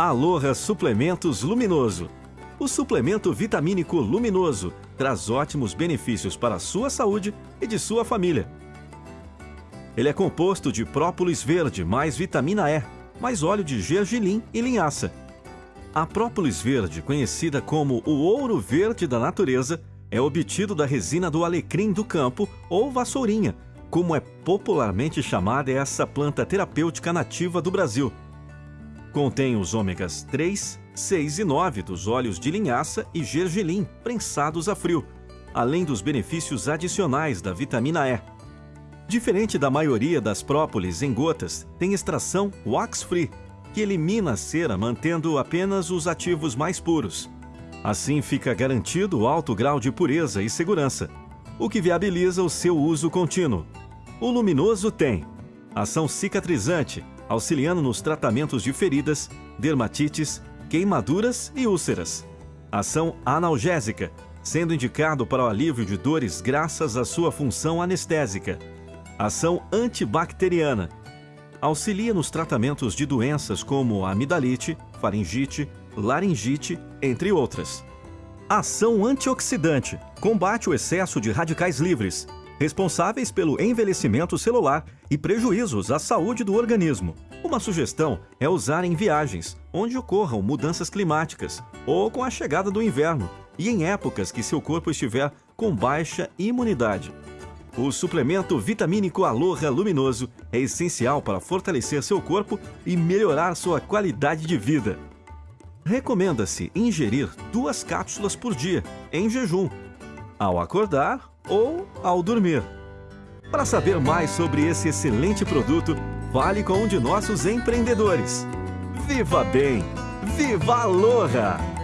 Aloha Suplementos Luminoso. O suplemento vitamínico luminoso traz ótimos benefícios para a sua saúde e de sua família. Ele é composto de própolis verde mais vitamina E, mais óleo de gergelim e linhaça. A própolis verde, conhecida como o ouro verde da natureza, é obtido da resina do alecrim do campo ou vassourinha, como é popularmente chamada essa planta terapêutica nativa do Brasil. Contém os ômegas 3, 6 e 9 dos óleos de linhaça e gergelim prensados a frio, além dos benefícios adicionais da vitamina E. Diferente da maioria das própolis em gotas, tem extração wax-free, que elimina a cera mantendo apenas os ativos mais puros. Assim fica garantido alto grau de pureza e segurança, o que viabiliza o seu uso contínuo. O luminoso tem ação cicatrizante, auxiliando nos tratamentos de feridas, dermatites, queimaduras e úlceras. Ação analgésica, sendo indicado para o alívio de dores graças à sua função anestésica. Ação antibacteriana, auxilia nos tratamentos de doenças como amidalite, faringite, laringite, entre outras. Ação antioxidante, combate o excesso de radicais livres, responsáveis pelo envelhecimento celular e prejuízos à saúde do organismo. Uma sugestão é usar em viagens, onde ocorram mudanças climáticas, ou com a chegada do inverno, e em épocas que seu corpo estiver com baixa imunidade. O suplemento vitamínico Aloha Luminoso é essencial para fortalecer seu corpo e melhorar sua qualidade de vida. Recomenda-se ingerir duas cápsulas por dia, em jejum, ao acordar ou ao dormir. Para saber mais sobre esse excelente produto, fale com um de nossos empreendedores. Viva bem! Viva Aloha!